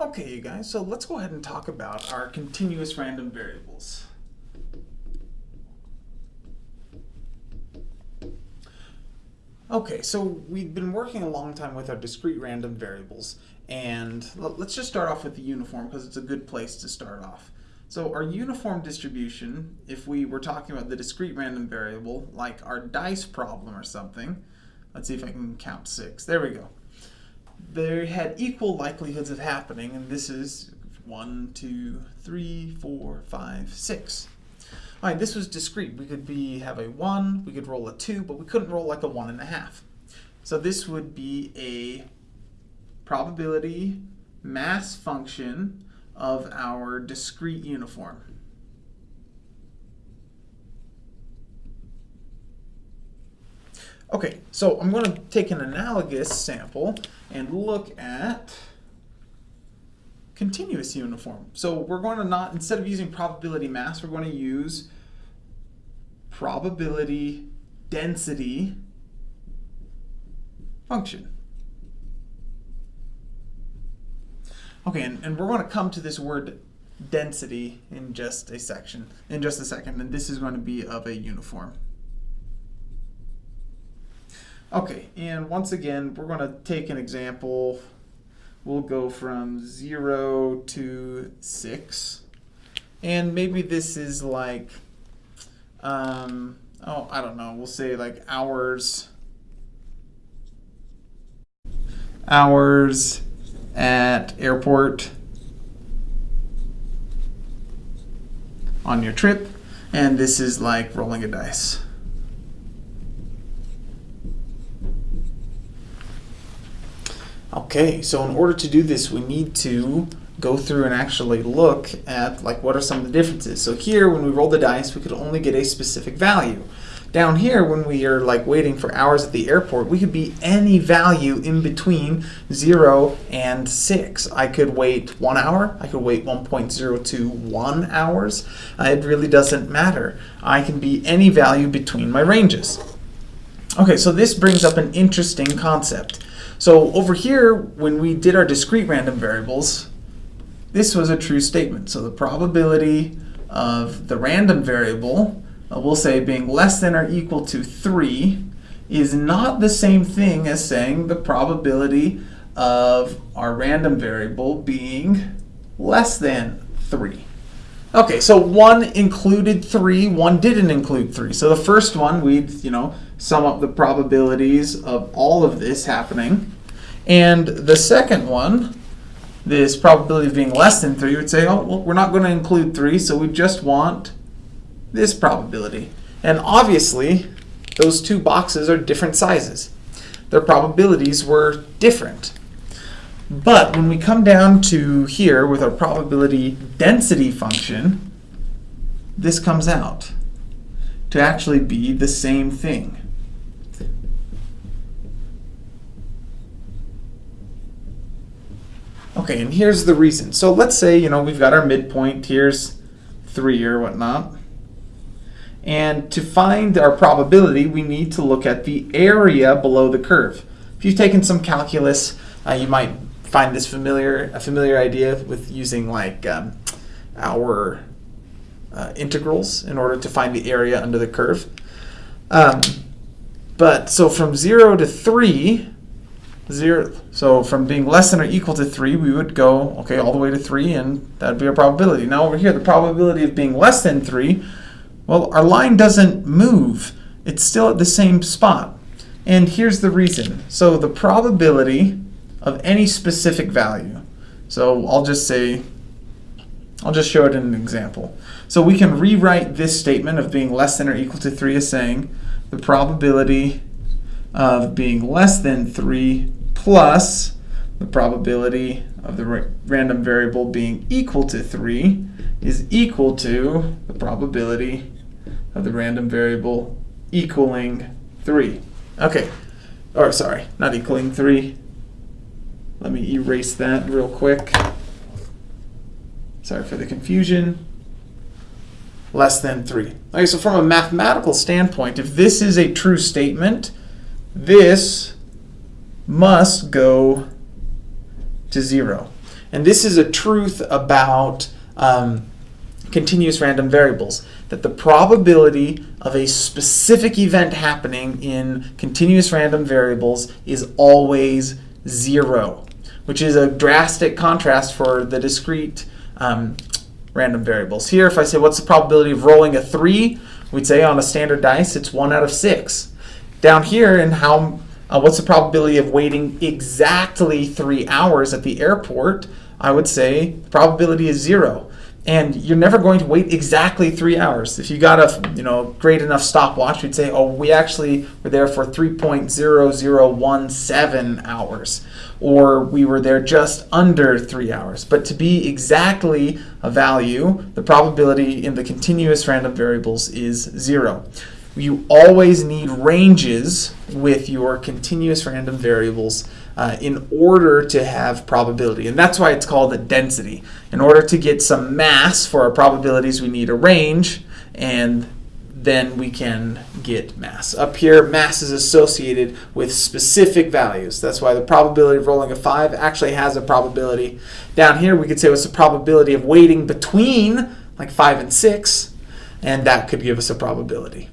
Okay, you guys, so let's go ahead and talk about our continuous random variables. Okay, so we've been working a long time with our discrete random variables, and let's just start off with the uniform because it's a good place to start off. So our uniform distribution, if we were talking about the discrete random variable, like our dice problem or something, let's see if I can count six. There we go. They had equal likelihoods of happening, and this is one, two, three, four, five, six. All right, this was discrete. We could be have a 1, we could roll a 2, but we couldn't roll like a one and a half. So this would be a probability mass function of our discrete uniform. Okay, so I'm going to take an analogous sample and look at continuous uniform. So we're going to not, instead of using probability mass, we're going to use probability density function. Okay, and, and we're going to come to this word density in just a section, in just a second, and this is going to be of a uniform. Okay, and once again, we're going to take an example. We'll go from 0 to 6. And maybe this is like, um, oh, I don't know, we'll say like hours, hours at airport on your trip. And this is like rolling a dice. Okay, so in order to do this, we need to go through and actually look at like what are some of the differences. So here, when we roll the dice, we could only get a specific value. Down here, when we are like waiting for hours at the airport, we could be any value in between 0 and 6. I could wait 1 hour, I could wait 1.021 hours. Uh, it really doesn't matter. I can be any value between my ranges. Okay, so this brings up an interesting concept. So over here, when we did our discrete random variables, this was a true statement. So the probability of the random variable uh, we'll say being less than or equal to 3 is not the same thing as saying the probability of our random variable being less than 3. Okay, so one included 3, one didn't include 3. So the first one, we'd, you know, sum up the probabilities of all of this happening. And the second one, this probability of being less than 3, would say, oh, well, we're not going to include 3, so we just want this probability. And obviously, those two boxes are different sizes. Their probabilities were different. But when we come down to here with our probability density function, this comes out to actually be the same thing. Okay, and here's the reason. So let's say, you know, we've got our midpoint, here's 3 or whatnot. And to find our probability, we need to look at the area below the curve. If you've taken some calculus, uh, you might find this familiar, a familiar idea with using like um, our uh, integrals in order to find the area under the curve. Um, but so from 0 to 3, 0, so from being less than or equal to 3, we would go, okay, all the way to 3, and that would be our probability. Now over here, the probability of being less than 3 well, our line doesn't move. It's still at the same spot. And here's the reason. So the probability of any specific value. So I'll just say, I'll just show it in an example. So we can rewrite this statement of being less than or equal to 3 as saying the probability of being less than 3 plus the probability of the ra random variable being equal to 3 is equal to the probability of the random variable equaling 3. Okay, or sorry, not equaling 3. Let me erase that real quick. Sorry for the confusion. Less than 3. Okay, so from a mathematical standpoint, if this is a true statement, this must go to 0. And this is a truth about um, continuous random variables that the probability of a specific event happening in continuous random variables is always zero, which is a drastic contrast for the discrete um, random variables. Here, if I say what's the probability of rolling a 3, we'd say on a standard dice it's 1 out of 6. Down here, and how uh, what's the probability of waiting exactly 3 hours at the airport, I would say the probability is 0 and you're never going to wait exactly three hours. If you got a you know great enough stopwatch, you'd say, oh, we actually were there for 3.0017 hours, or we were there just under three hours. But to be exactly a value, the probability in the continuous random variables is zero. You always need ranges with your continuous random variables uh, in order to have probability. And that's why it's called a density. In order to get some mass for our probabilities, we need a range, and then we can get mass. Up here, mass is associated with specific values. That's why the probability of rolling a 5 actually has a probability. Down here, we could say what's the probability of waiting between like 5 and 6, and that could give us a probability.